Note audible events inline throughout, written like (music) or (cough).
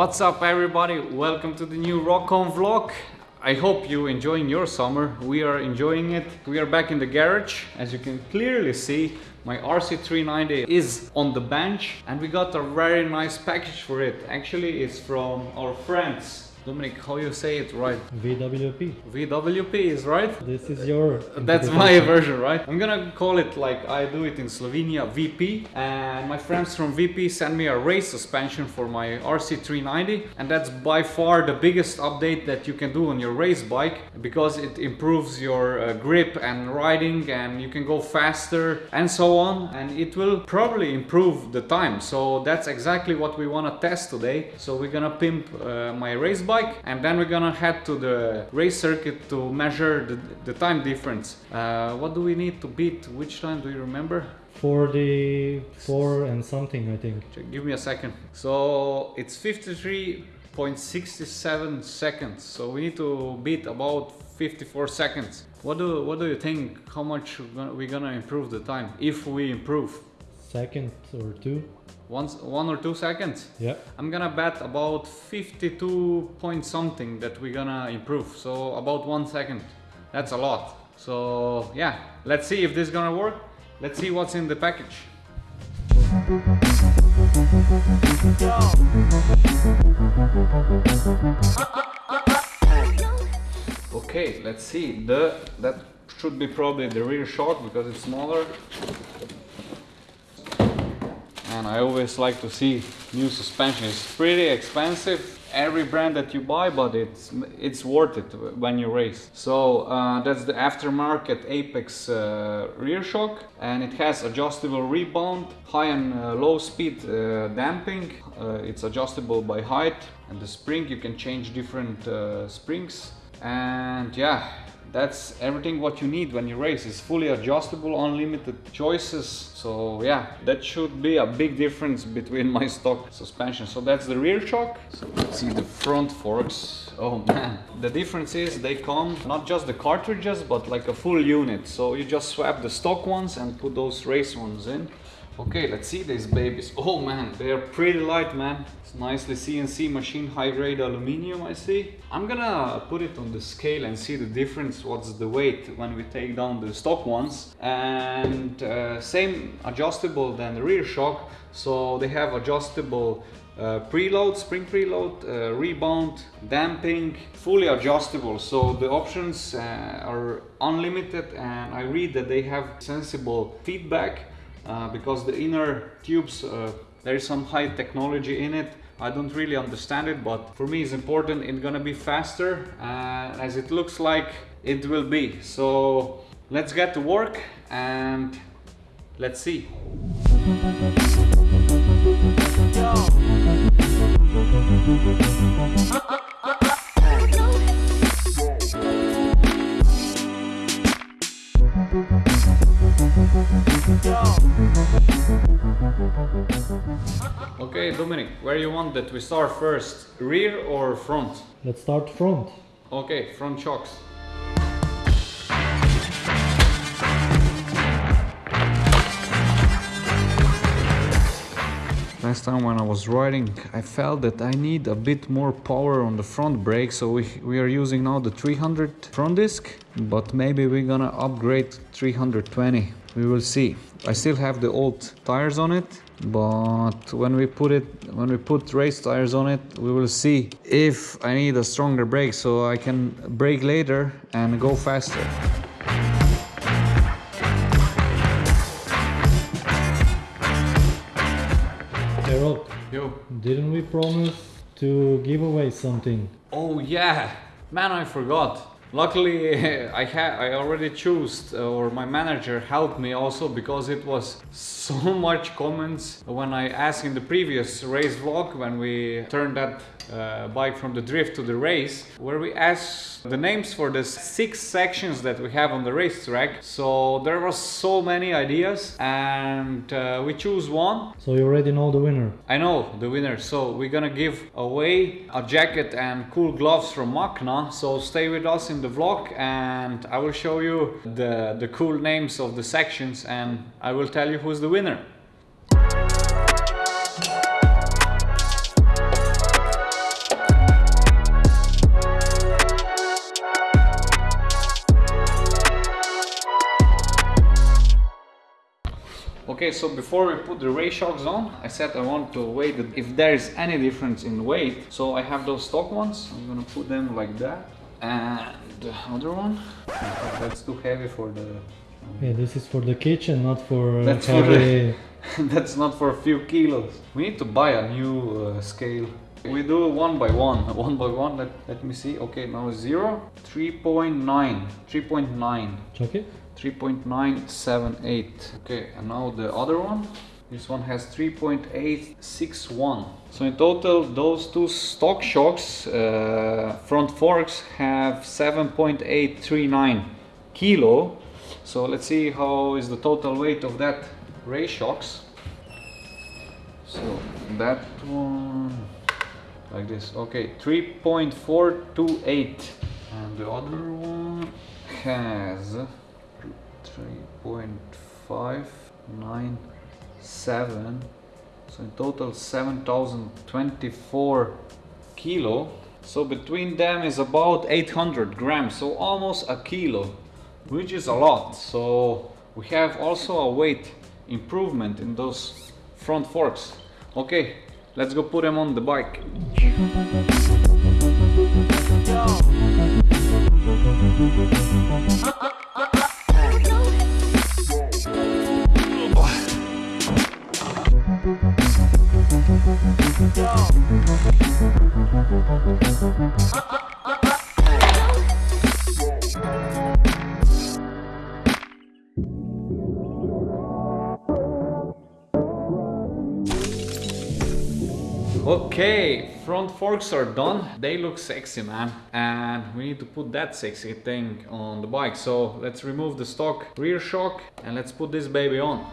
What's up everybody? Welcome to the new Rockon vlog. I hope you're enjoying your summer. We are enjoying it. We are back in the garage. As you can clearly see, my RC390 is on the bench and we got a very nice package for it. Actually, it's from our friends. Dominic, how you say it right? VWP. VWP is right? This is your. That's my version, right? I'm gonna call it like I do it in Slovenia, VP. And my friends from VP sent me a race suspension for my RC390. And that's by far the biggest update that you can do on your race bike because it improves your uh, grip and riding and you can go faster and so on. And it will probably improve the time. So that's exactly what we wanna test today. So we're gonna pimp uh, my race bike and then we're gonna head to the race circuit to measure the, the time difference. Uh, what do we need to beat? Which time do you remember? 44 and something, I think. Give me a second. So it's 53.67 seconds. So we need to beat about 54 seconds. What do what do you think? How much we're gonna improve the time if we improve? Second or two. Once, one or two seconds? Yeah. I'm gonna bet about 52 point something that we're gonna improve. So about one second. That's a lot. So yeah, let's see if this is gonna work. Let's see what's in the package. Okay, let's see. The that should be probably the rear shock because it's smaller and I always like to see new suspension. It's pretty expensive. Every brand that you buy but it's it's worth it when you race. So uh, that's the aftermarket apex uh, rear shock and it has adjustable rebound high and uh, low speed uh, damping. Uh, it's adjustable by height and the spring you can change different uh, springs. And yeah that's everything what you need when you race. It's fully adjustable unlimited choices. So yeah that should be a big difference between my stock suspension. So that's the rear shock. So let's see the front forks. Oh man. The difference is they come not just the cartridges but like a full unit. So you just swap the stock ones and put those race ones in Okay, let's see these babies. Oh man, they are pretty light, man. It's nicely CNC machine, high grade aluminum, I see. I'm gonna put it on the scale and see the difference, what's the weight when we take down the stock ones. And uh, same adjustable than the rear shock. So they have adjustable uh, preload, spring preload, uh, rebound, damping, fully adjustable. So the options uh, are unlimited and I read that they have sensible feedback because the inner tubes uh, there is some high technology in it. I don't really understand it but for me it's important it's gonna be faster uh, as it looks like it will be. So let's get to work and let's see Okay, Dominic, where you want that we start first? Rear or front? Let's start front. Okay, front shocks. Last time when I was riding, I felt that I need a bit more power on the front brake, so we, we are using now the 300 front disc, but maybe we're gonna upgrade 320. We will see. I still have the old tires on it, but when we put it when we put race tires on it we will see if I need a stronger brake so I can brake later and go faster. Hey Rob, Yo. didn't we promise to give away something? Oh yeah, man I forgot. Luckily, (laughs) I had I already chose, uh, or my manager helped me also because it was so (laughs) much comments when I asked in the previous race vlog when we turned that uh, bike from the drift to the race, where we asked the names for the six sections that we have on the racetrack. So there was so many ideas, and uh, we choose one. So you already know the winner. I know the winner, so we're gonna give away a jacket and cool gloves from Macna. So stay with us in the vlog and I will show you the, the cool names of the sections and I will tell you who's the winner. Okay, so before we put the ray shocks on, I said I want to weigh the, if there is any difference in weight. So I have those stock ones. I'm gonna put them like that. And the other one, that's too heavy for the. Yeah, this is for the kitchen, not for uh, That's for the- (laughs) that's not for a few kilos. We need to buy a new uh, scale. We do one by one, (laughs) one by one. Let, let me see. Okay, now zero, 3.9, 3.9. Okay. 3.978 okay and now the other one. This one has 3.861 so in total those two stock shocks uh, front forks have 7.839 kilo. So let's see how is the total weight of that ray shocks. So that one like this. Okay 3.428 and the other one has 3.597 so in total 7024 kilo. So between them is about 800 grams so almost a kilo which is a lot. So we have also a weight improvement in those front forks. Okay let's go put them on the bike. Okay, front forks are done. They look sexy, man. And we need to put that sexy thing on the bike. So let's remove the stock rear shock and let's put this baby on.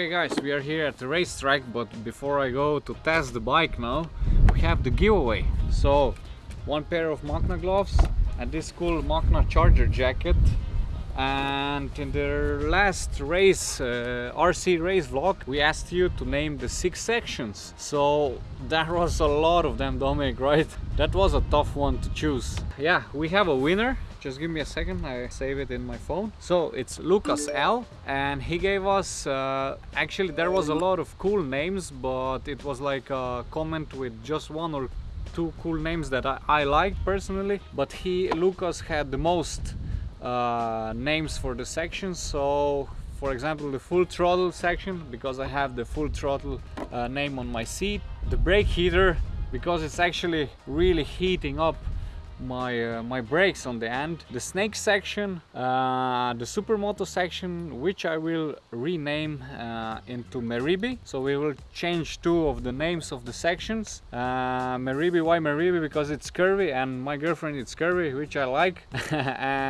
Okay guys, we are here at the racetrack, but before I go to test the bike now, we have the giveaway. So, one pair of Macna gloves and this cool Macna charger jacket. And in the last race, uh, RC race vlog, we asked you to name the six sections. So there was a lot of them, Dominic, (laughs) right? That was a tough one to choose. Yeah, we have a winner just give me a second i save it in my phone. So it's lucas l and he gave us uh, actually there was a lot of cool names but it was like a comment with just one or two cool names that i, I liked personally. But he lucas had the most uh, names for the sections. So for example the full throttle section because i have the full throttle uh, name on my seat. The brake heater because it's actually really heating up my uh, my brakes on the end. The snake section uh, the supermoto section which I will rename uh, into Meribi so we will change two of the names of the sections. Uh, Meribi why Meribi because it's curvy and my girlfriend is curvy which I like. (laughs)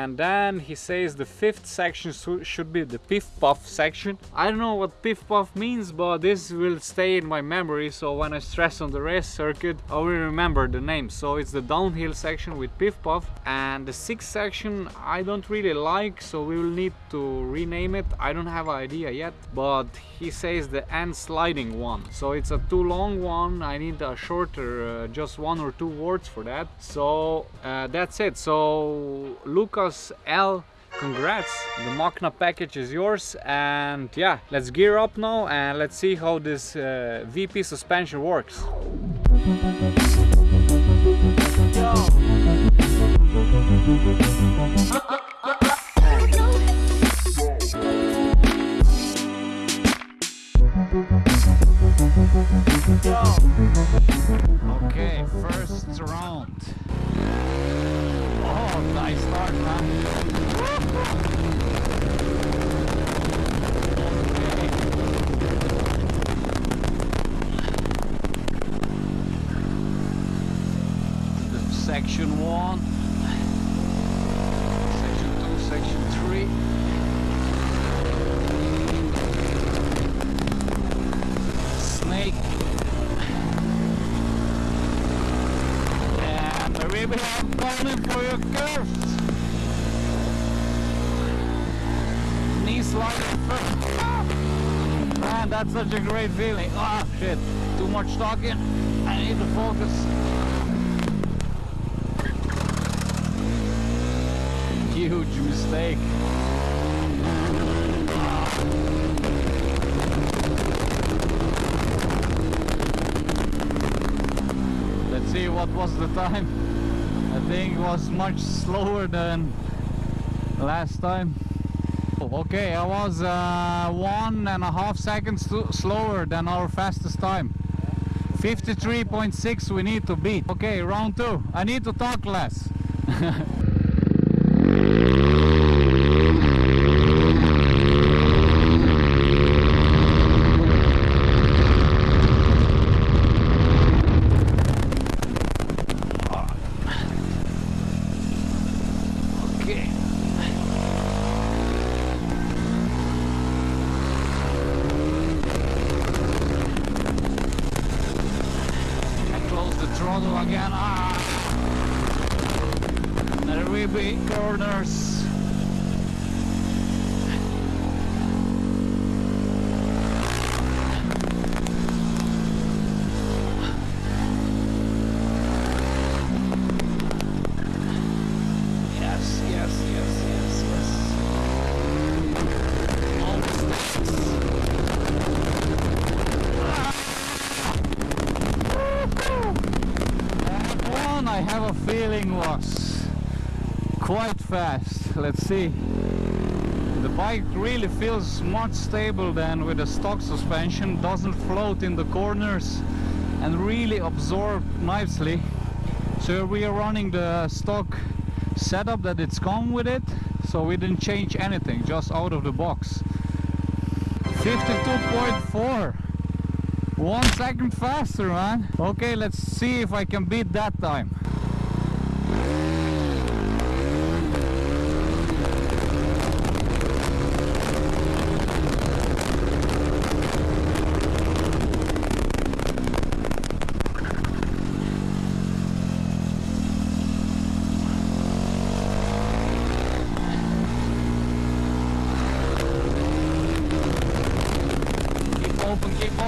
And then he says the fifth section should be the piff puff section. I don't know what piff puff means but this will stay in my memory. So when I stress on the race circuit I will remember the name. So it's the downhill section with Piff Puff and the sixth section I don't really like so we will need to rename it. I don't have an idea yet but he says the end sliding one. So it's a too long one. I need a shorter uh, just one or two words for that. So uh, that's it. So Lucas L congrats. The Macna package is yours. And yeah, let's gear up now and let's see how this uh, VP suspension works. Uh-uh. For your curves. Knee sliding first. Man, that's such a great feeling. Ah, shit. Too much talking. I need to focus. Huge mistake. Let's see what was the time. I think was much slower than last time. Okay, I was uh, one and a half seconds slower than our fastest time. 53.6 we need to beat. Okay, round two. I need to talk less. (laughs) Okay. I close the throttle again. Ah! The ribby corners. Yes, yes, yes, yes, yes. Almost there. That one I have a feeling was quite fast. Let's see. The bike really feels much stable than with a stock suspension, doesn't float in the corners and really absorb nicely. So we are running the stock setup that it's come with it, so we didn't change anything, just out of the box. 52.4 one second faster, man. Okay, let's see if I can beat that time.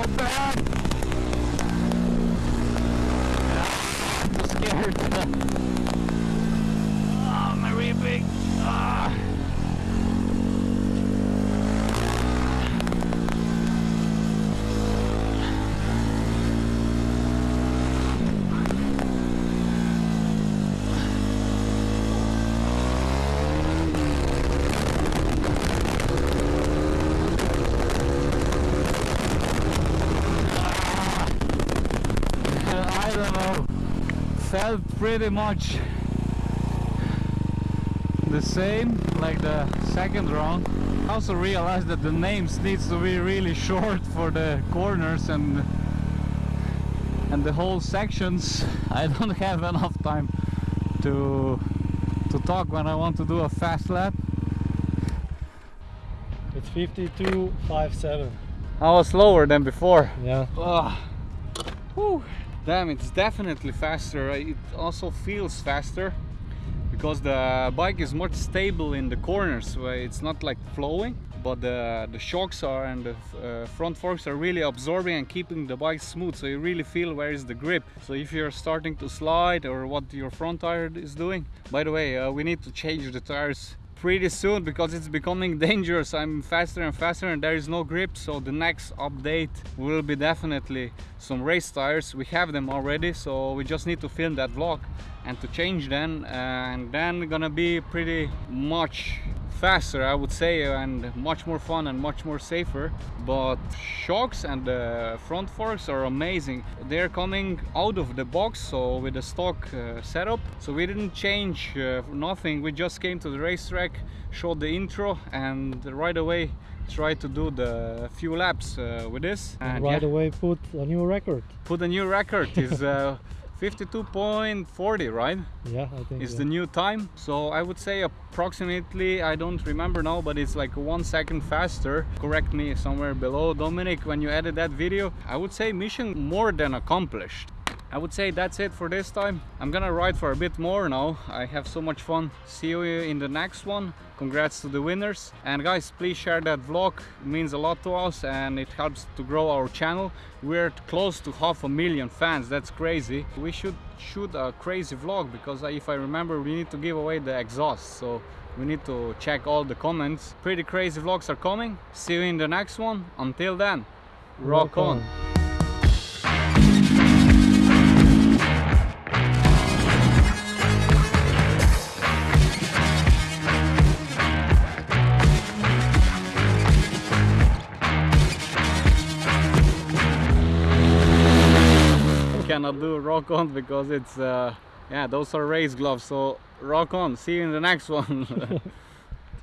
العباد Pretty much the same like the second round. I also realized that the names needs to be really short for the corners and and the whole sections. (laughs) I don't have enough time to to talk when I want to do a fast lap. It's 52.57. I was slower than before. Yeah. Ugh. Whew. Damn, it's definitely faster. It also feels faster because the bike is much stable in the corners where it's not like flowing but the, the shocks are and the uh, front forks are really absorbing and keeping the bike smooth so you really feel where is the grip so if you're starting to slide or what your front tire is doing by the way uh, we need to change the tires pretty soon because it's becoming (laughs) dangerous. I'm faster and faster and there is no grip. So the next update will be definitely some race tires. We have them already so we just need to film that vlog and to change them and then gonna be pretty much faster I would say and much more fun and much more safer. But shocks and the front forks are amazing. They're coming out of the box so with the stock uh, setup. So we didn't change uh, nothing. We just came to the racetrack showed the intro and right away try to do the few laps uh, with this. And right yeah, away put a new record. Put a new record. Is uh, (laughs) 52.40 right? Yeah i think is yeah. the new time. So i would say approximately i don't remember now but it's like one second faster. Correct me somewhere below dominic when you edit that video. I would say mission more than accomplished I would say that's it for this time. I'm gonna ride for a bit more now. I have so much fun. See you in the next one. Congrats to the winners. And guys, please share that vlog. It means a lot to us and it helps to grow our channel. We're close to half a million fans. That's crazy. We should shoot a crazy vlog because if I remember, we need to give away the exhaust. So we need to check all the comments. Pretty crazy vlogs are coming. See you in the next one. Until then, rock, on. Do rock on because it's uh, yeah those are race gloves so rock on see you in the next one (laughs) (laughs)